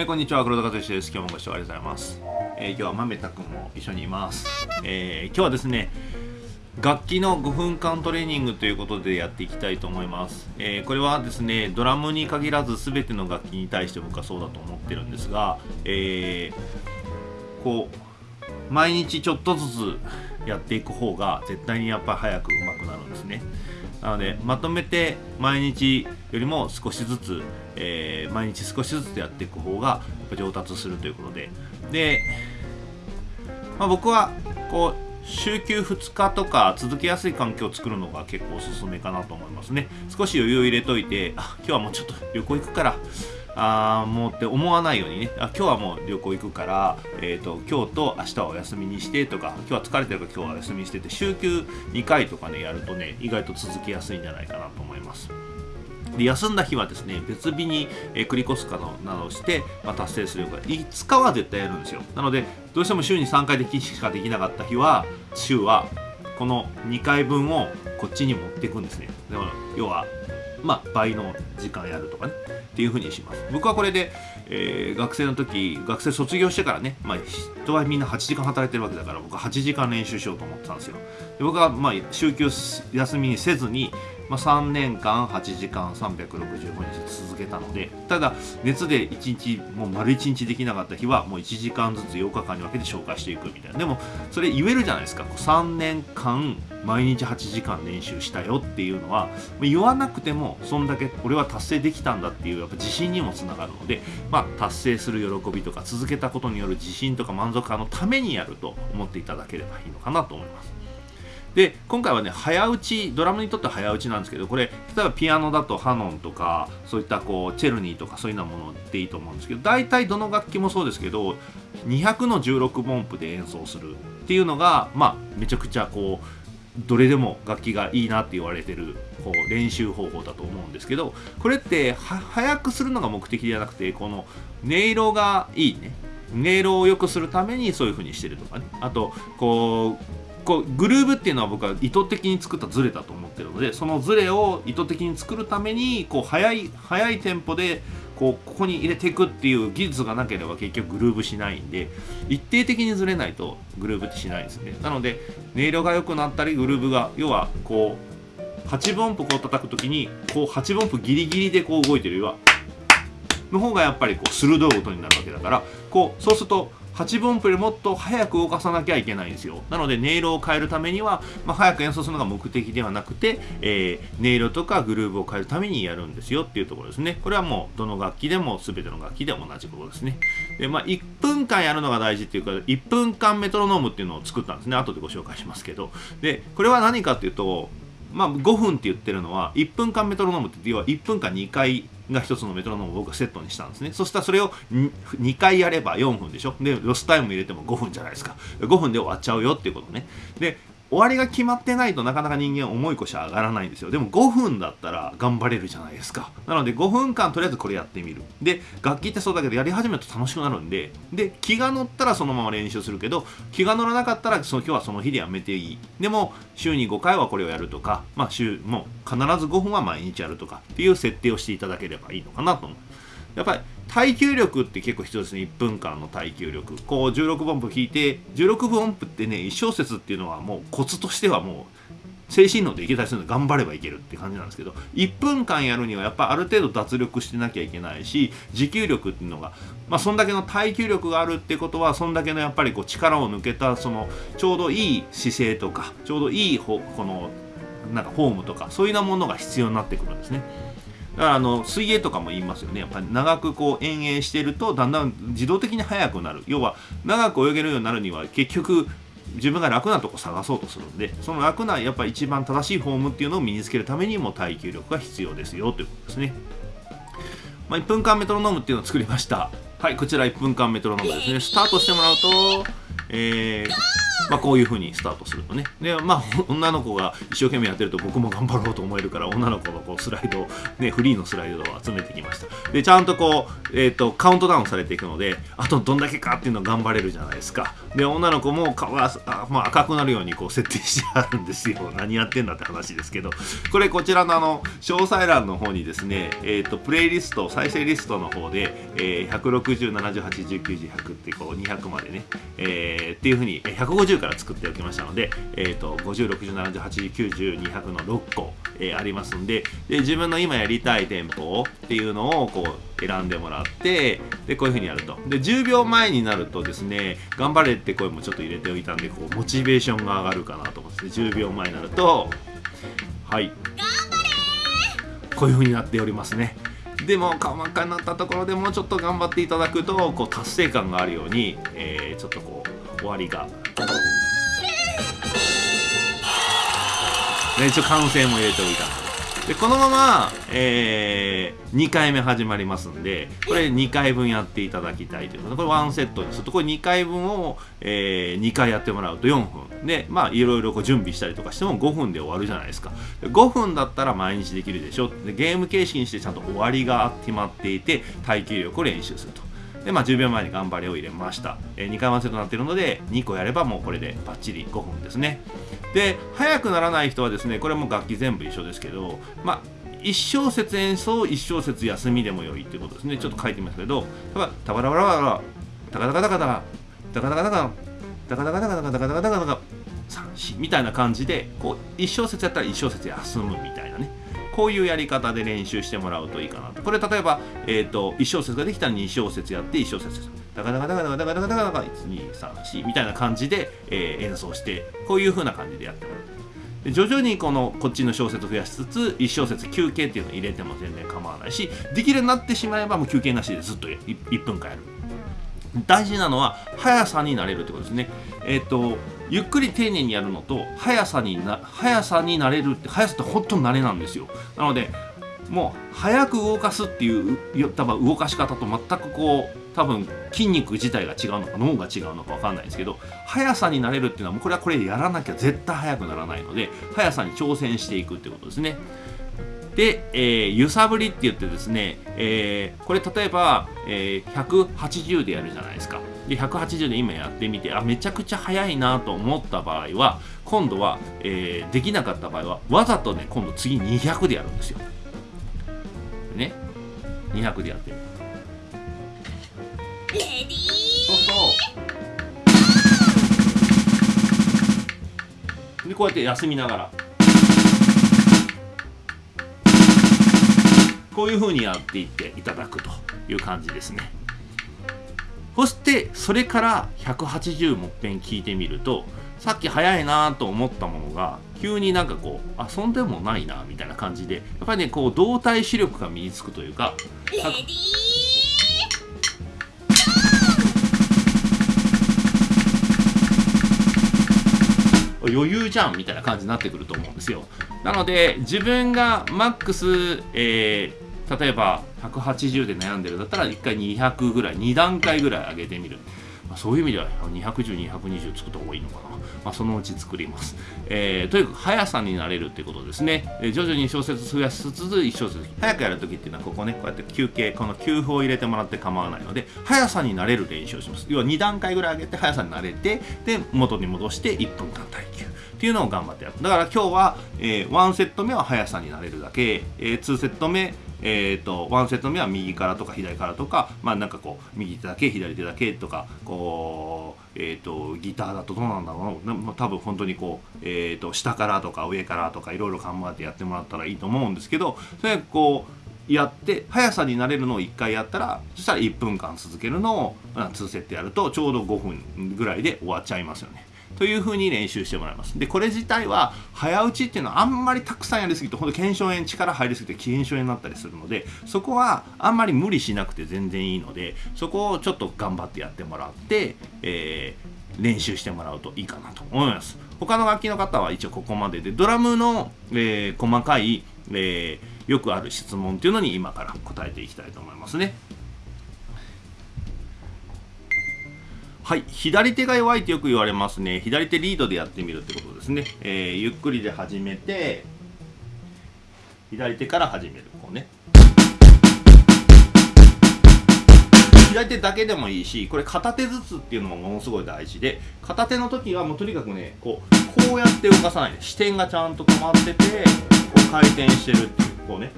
えこんにちは黒田和之です。今日もご視聴ありがとうございます、えー今日は豆田くんも一緒にいます、えー今日はですね楽器の5分間トレーニングということでやっていきたいと思います、えーこれはですねドラムに限らず全ての楽器に対して僕はそうだと思ってるんですが、えーこう毎日ちょっとずつやっていく方が絶対にやっぱり早く上手くなるんですね。なのでまとめて毎日よりも少しずつ、えー毎日少しずつやっていく方がやっぱ上達するということで。で、まあ、僕はこう週休2日とか続けやすい環境を作るのが結構おすすめかなと思いますね。少し余裕を入れといてあ今日はもうちょっと旅行行くからあーもうって思わないようにね。あ今日はもう旅行行くから、えー、と今日と明日はお休みにしてとか今日は疲れてるから今日はお休みにしてって週休2回とかねやるとね意外と続きやすいんじゃないかなと思います。で休んだ日はですね別日に、えークリコスカのなどをして、まあ、達成するから5日は絶対やるんですよ。なのでどうしても週に3回できしかできなかった日は週はこの2回分をこっちに持っていくんですね。だから要はまあ倍の時間やるとかねっていうふうにします。僕はこれで、えー学生の時学生卒業してからね、まあ、人はみんな8時間働いてるわけだから僕は8時間練習しようと思ってたんですよ。で僕はまあ週休休みにせずに、まあ、3年間8時間365日続けたのでただ熱で1日もう丸1日できなかった日はもう1時間ずつ8日間に分けて紹介していくみたいなでもそれ言えるじゃないですか3年間毎日8時間練習したよっていうのは言わなくてもそんだけ俺は達成できたんだっていうやっぱ自信にもつながるので、まあ、達成する喜びとか続けたことによる自信とか満足感のためにやると思っていただければいいのかなと思います。で今回はね早打ちドラムにとっては早打ちなんですけどこれ例えばピアノだとハノンとかそういったこうチェルニーとかそういうようなものでいいと思うんですけど大体どの楽器もそうですけど200の16分音符で演奏するっていうのがまあめちゃくちゃこうどれでも楽器がいいなって言われてるこう練習方法だと思うんですけどこれっては速くするのが目的ではなくてこの音色がいいね。音色を良くするためにそういう風にしてるとかね。あとこうこうグルーブっていうのは僕は意図的に作ったズレだと思ってるのでそのズレを意図的に作るためにこう速い速いテンポでこうここに入れていくっていう技術がなければ結局グルーブしないんで一定的にずれないとグルーブってしないんですねなので音色が良くなったりグルーブが要はこう8分音符こう叩く時にこう8分音符ギリギリでこう動いてるよりはの方がやっぱりこう鋭い音になるわけだからこうそうすると8分音符よりもっと早く動かさなきゃいけないんですよ。なので音色を変えるためには、まあ、早く演奏するのが目的ではなくて、えー音色とかグルーブを変えるためにやるんですよっていうところですね。これはもうどの楽器でも全ての楽器で同じことですね。でまあ1分間やるのが大事っていうか1分間メトロノームっていうのを作ったんですね。後でご紹介しますけど。でこれは何かっていうとまあ、5分って言ってるのは1分間メトロノームって要は1分間2回が1つのメトロノームを僕はセットにしたんですね。そしたらそれを2回やれば4分でしょ。でロスタイム入れても5分じゃないですか。5分で終わっちゃうよっていうことね。で終わりが決まってないとなかなか人間重い腰上がらないんですよ。でも5分だったら頑張れるじゃないですか。なので5分間とりあえずこれやってみる。で楽器ってそうだけどやり始めると楽しくなるんで。で気が乗ったらそのまま練習するけど気が乗らなかったらその今日はその日でやめていい。でも週に5回はこれをやるとかまあ週もう必ず5分は毎日やるとかっていう設定をしていただければいいのかなと思う。やっぱり耐久力って結構必要ですね1分間の耐久力こう16分音符弾いて16分音符ってね1小節っていうのはもうコツとしてはもう精神論でいけたりするので頑張ればいけるって感じなんですけど1分間やるにはやっぱある程度脱力してなきゃいけないし持久力っていうのがまあそんだけの耐久力があるってことはそんだけのやっぱりこう力を抜けたそのちょうどいい姿勢とかちょうどいいこのなんかフォームとかそういうようなものが必要になってくるんですね。だからあの水泳とかも言いますよね。やっぱり長くこう遠泳してるとだんだん自動的に速くなる。要は長く泳げるようになるには結局自分が楽なとこ探そうとするんでその楽なやっぱ一番正しいフォームっていうのを身につけるためにも耐久力が必要ですよということですね、まあ、1分間メトロノームっていうのを作りました。はいこちら1分間メトロノームですね。スタートしてもらうとえーまあ、こういうふうにスタートするとね。でまあ 女の子が一生懸命やってると僕も頑張ろうと思えるから女の子のこうスライドねフリーのスライドを集めてきました。でちゃんとこう、えーと、カウントダウンされていくのであとどんだけかっていうのを頑張れるじゃないですか。で女の子も顔が、まあ、赤くなるようにこう設定してあるんですよ。何やってんだって話ですけど。これこちらのあの詳細欄の方にですね、えーと、プレイリスト再生リストの方で、えー、16070809010ってこう200までね、えー、っていうふうに150から作っておきましたので、えーと、50、60、70、80、90、200の6個、えー、ありますんでで自分の今やりたい店舗っていうのをこう選んでもらってでこういうふうにやると。で10秒前になるとですね頑張れって声もちょっと入れておいたんでこうモチベーションが上がるかなと思って10秒前になるとはい。こういうふうになっておりますね。でも顔真っ赤になったところでもうちょっと頑張っていただくとこう達成感があるように、えー、ちょっとこう終わりがね一応完成も入れておいた。でこのまま、えー、2回目始まりますんでこれ2回分やっていただきたいということでこれ1セットにす。るとこれ2回分を、えー、2回やってもらうと4分。でまあいろいろこう準備したりとかしても5分で終わるじゃないですか。5分だったら毎日できるでしょ。でゲーム形式にしてちゃんと終わりが決まっていて耐久力を練習すると。で、まあ、10秒前に頑張れを入れました。えー、2回完成となっているので、2個やればもうこれでバッチリ5分ですね。で、早くならない人はですね、これも楽器全部一緒ですけど、まあ、1小節演奏、1小節休みでも良いっていうことですね。ちょっと書いてみますけど、たば、たばらばらばら、たかたかたかたか、たかたかたか、たかたかたかたかたかたかたかたか、3、4みたいな感じで、こう、1小節やったら1小節休むみたいなね。こういうやり方で練習してもらうといいかなと。これ例えば、えーと、1小節ができたら2小節やって1小節。ダカダカダカダカダカダカダカダカ1234みたいな感じで、えー、演奏してこういう風な感じでやってもらうで徐々にこのこっちの小節増やしつつ1小節休憩っていうのを入れても全然構わないしできるようになってしまえばもう休憩なしでずっと 1, 分間やる大事なのは速さになれるってことですねえっ、ー、とゆっくり丁寧にやるのと速さにな速さになれるって速さって本当に慣れなんですよなのでもう早く動かすっていう多分動かし方と全くこう多分筋肉自体が違うのか脳が違うのか分かんないですけど速さになれるっていうのはもうこれはこれやらなきゃ絶対速くならないので速さに挑戦していくってことですね。で、えー、揺さぶりって言ってですね、えー、これ例えば、えー、180でやるじゃないですか。で180で今やってみてあめちゃくちゃ速いなと思った場合は今度は、えー、できなかった場合はわざとね今度次200でやるんですよ。ね200でやってる。レディーそうそうでこうやって休みながらこういうふうにやっていっていただくという感じですねそしてそれから180もっぺん聞いてみるとさっき早いなと思ったものが急になんかこうあそんでもないなみたいな感じでやっぱりねこう動体視力が身につくというかレディー余裕じゃんみたいな感じになってくると思うんですよ。なので自分がマックス、えー、例えば180で悩んでるだったら1回200ぐらい2段階ぐらい上げてみるまあ、そういう意味では210、220作った方がいいのかな。まあ、そのうち作ります。えー、とにかく速さになれるってことですね。え徐々に小節増やしつつ、1小節。早くやるときっていうのは、ここね、こうやって休憩、この休符を入れてもらって構わないので、速さになれる練習をします。要は2段階ぐらい上げて、速さになれて、で、元に戻して1分間耐久。っていうのを頑張ってやる。だから今日は、えー、1セット目は速さになれるだけ、えー、2セット目、えーと、ワンセット目は右からとか左からとか、まあ、なんかこう右手だけ左手だけとかこう、えーと、ギターだとどうなんだろう多分本当にこう、えーと、下からとか上からとかいろいろ考えてやってもらったらいいと思うんですけどそれこうやって速さになれるのを1回やったらそしたら1分間続けるのを2セットやるとちょうど5分ぐらいで終わっちゃいますよね。というふうに練習してもらいます。で、これ自体は早打ちっていうのはあんまりたくさんやりすぎて、ほんと腱鞘炎力入りすぎて腱鞘炎になったりするので、そこはあんまり無理しなくて全然いいので、そこをちょっと頑張ってやってもらって、えー、練習してもらうといいかなと思います。他の楽器の方は一応ここまでで、ドラムの、えー、細かい、えー、よくある質問っていうのに今から答えていきたいと思いますね。はい左手が弱いってよく言われますね。左手リードでやってみるってことですね、えー、ゆっくりで始めて左手から始める。こうね。左手だけでもいいしこれ片手ずつっていうのもものすごい大事で片手の時はもうとにかくねこうこうやって動かさないで視点がちゃんと止まっててこう回転してるっていうこうね。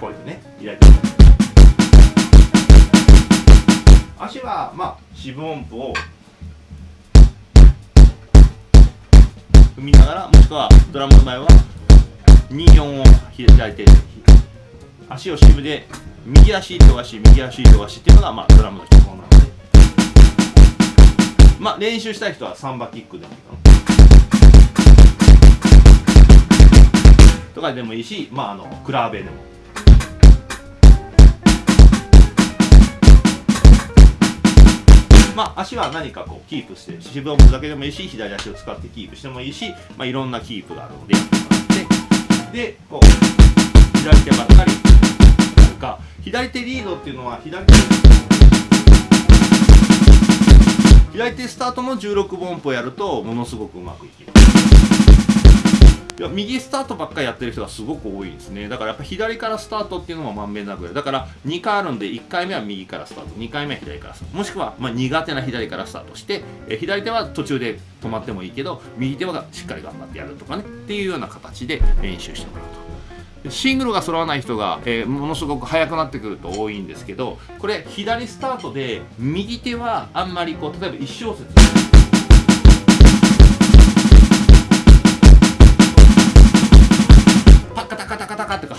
こうやってね左手。足はまあ四分音符を踏みながらもしくはドラムの場合は24を左手で足を支部で右足糸足右足糸足っていうのがまあドラムの基本なのでまあ練習したい人はサンバキックでもいいかなとかでもいいしまああのクラーベでも。まあ、足は何かこうキープして四分音符だけでもいいし左足を使ってキープしてもいいし、まあ、いろんなキープがあるのででこう左手ばっかり。やるか左手リードっていうのは左手左手スタートの16分音符をやるとものすごくうまくいきます。いや右スタートばっかりやってる人がすごく多いですね。だからやっぱ左からスタートっていうのもまんべんなく。だから2回あるんで1回目は右からスタート2回目は左からスタート。もしくはま苦手な左からスタートしてえ左手は途中で止まってもいいけど右手はしっかり頑張ってやるとかねっていうような形で練習してもらうと。シングルが揃わない人が、えー、ものすごく速くなってくると多いんですけどこれ左スタートで右手はあんまりこう例えば1小節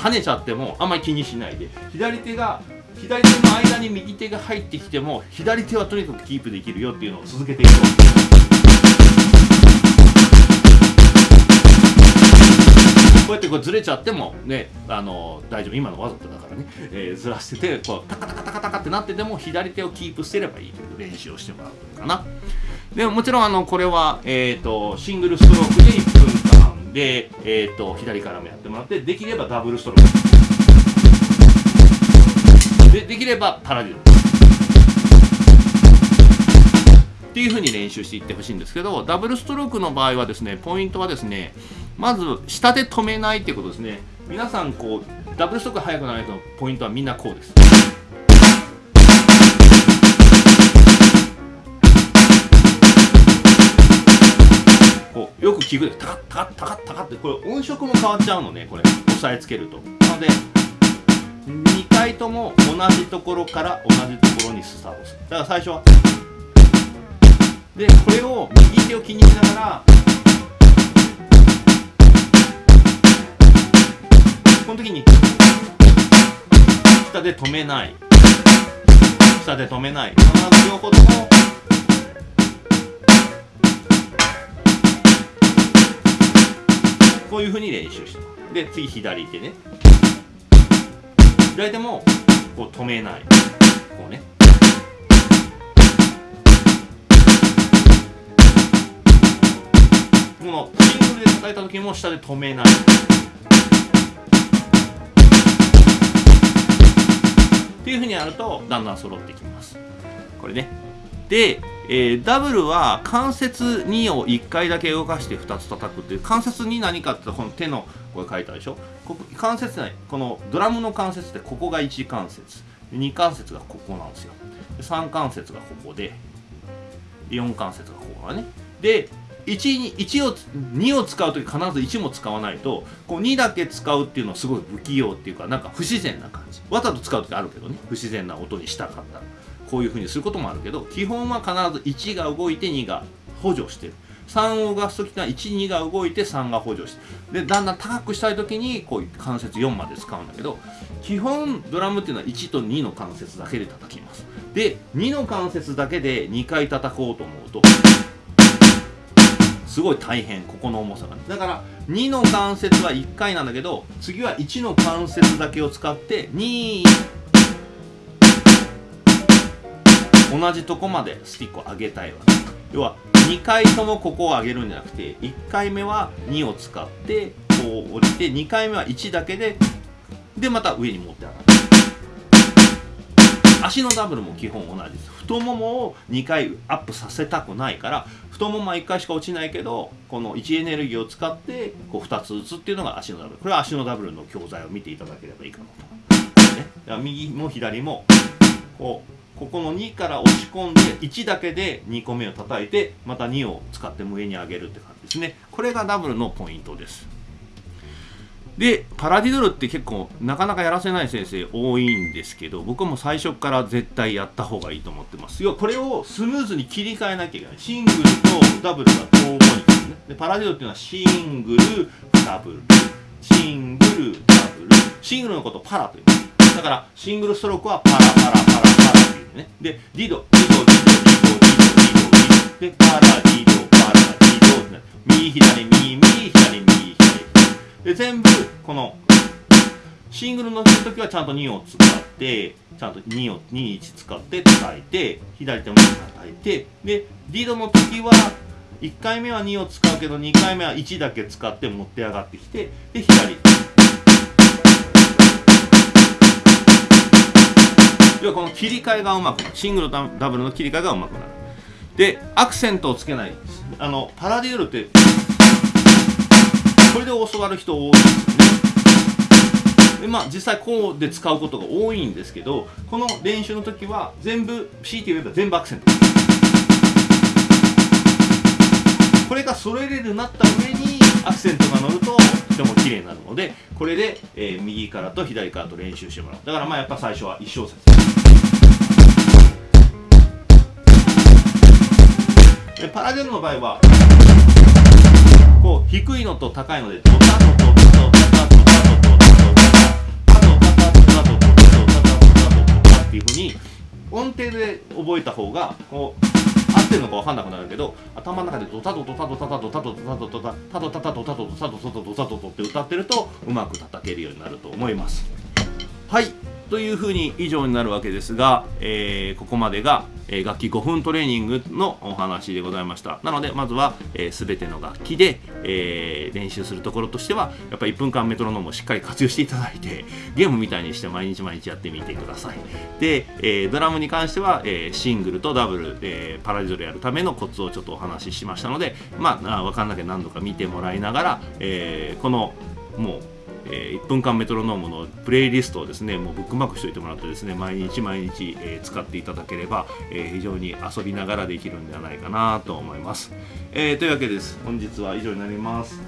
跳ねちゃってもあんまり気にしないで。左手が左手の間に右手が入ってきても左手はとにかくキープできるよっていうのを続けていくこうやってこうずれちゃってもねあの大丈夫。今のわざとだからね、えー、ずらしててこうタカタカタカタカってなってても左手をキープしてればいいという練習をしてもらうとかな。でももちろんあのこれは、えーとシングルストロークで1分で、えーと、左からもやってもらってできればダブルストローク。でできればパラディルっていうふうに練習していってほしいんですけどダブルストロークの場合はですねポイントはですねまず下で止めないってことですね。皆さんこうダブルストローク速くならないとポイントはみんなこうです。よく聞くタカッタカッタカッタカッってこれ音色も変わっちゃうのねこれ。押さえつけると。なので2回とも同じところから同じところにスタートする。だから最初は。でこれを右手を気にしながらこの時に下で止めない。下で止めない。必ず両方ともこういうふうに練習してで次左手ね。左手もこう止めない。こうね。このシングルで叩いた時も下で止めない。っていうふうにやるとだんだん揃ってきます。これね。でえー、ダブルは関節2を1回だけ動かして2つ叩くっていう関節2何かってこの手のこれ書いてあるでしょ？ここ関節内このドラムの関節ってここが1関節。2関節がここなんですよ。3関節がここで4関節がここがね。で1に1を2を使う時必ず1も使わないとこう2だけ使うっていうのはすごい不器用っていうかなんか不自然な感じ。わざと使う時あるけどね。不自然な音にしたかったら。こういうふうにすることもあるけど基本は必ず1が動いて2が補助してる。3を動かす時は12が動いて3が補助してでだんだん高くしたい時にこういう関節4まで使うんだけど基本ドラムっていうのは1と2の関節だけで叩きます。で2の関節だけで2回叩こうと思うとすごい大変ここの重さが、ね、だから2の関節は1回なんだけど次は1の関節だけを使って2同じとこまでスティックを上げたいわけ要は2回ともここを上げるんじゃなくて1回目は2を使ってこう降りて2回目は1だけででまた上に持って上がる。足のダブルも基本同じです。太ももを2回アップさせたくないから太ももは1回しか落ちないけどこの位置エネルギーを使ってこう2つ打つっていうのが足のダブル。これは足のダブルの教材を見ていただければいいかなと、ね、右も左もこうここの2から押し込んで1だけで2個目を叩いてまた2を使って上に上げるって感じですね。これがダブルのポイントです。でパラディドルって結構なかなかやらせない先生多いんですけど僕も最初から絶対やった方がいいと思ってます要はこれをスムーズに切り替えなきゃいけない。シングルとダブルが交互にですねでパラディドルっていうのはシングルダブル。シングルダブル。シングルのことパラと言いう。だからシングルストロークはパラパラ。パラパラっていうねでディドディドディドディドディドディドディドでパラディドパラディド右左右右左右で全部このシングルのするときはちゃんと2を使ってちゃんと2を21使って叩いて左手も叩いてでリードの時は1回目は2を使うけど2回目は1だけ使って持って上がってきてで左要はこの切り替えがうまくなる。シングルとダブルの切り替えがうまくなる。でアクセントをつけない。あのパラデュールってこれで教わる人多いんですよね。でまあ実際こうで使うことが多いんですけどこの練習の時は全部強いて言えば全部アクセント。これが揃えれるようになった上にアクセントが乗るととても綺麗になるのでこれで、えー、右からと左からと練習してもらう。だからまあやっぱ最初は1小節。でパラデルの場合はこう低いのと高いのでドタドタドタドタドタドタドタドタドタドタドタドタドタドタドタドタっていうふうに音程で覚えた方がこう合ってるのか分かんなくなるけど頭の中でドタドドタドタドドタドドタドドタタドタタドタドドタドタドドタドドって歌ってるとうまく叩けるようになると思いますはいというふうに以上になるわけですが、えー、ここまでが、え、楽器5分トレーニングのお話でございました。なのでまずは、えー、全ての楽器で、えー、練習するところとしてはやっぱ1分間メトロノームをしっかり活用していただいて ゲームみたいにして毎日毎日やってみてください。で、えー、ドラムに関しては、え、シングルとダブル、え、パラディドルやるためのコツをちょっとお話ししましたのでまあ分かんなきゃ何度か見てもらいながら、え、このもうえー、1分間メトロノームのプレイリストをですねもうブックマークしておいてもらってですね毎日毎日、えー、使っていただければ、えー、非常に遊びながらできるんじゃないかなと思います、えー、というわけです。本日は以上になります。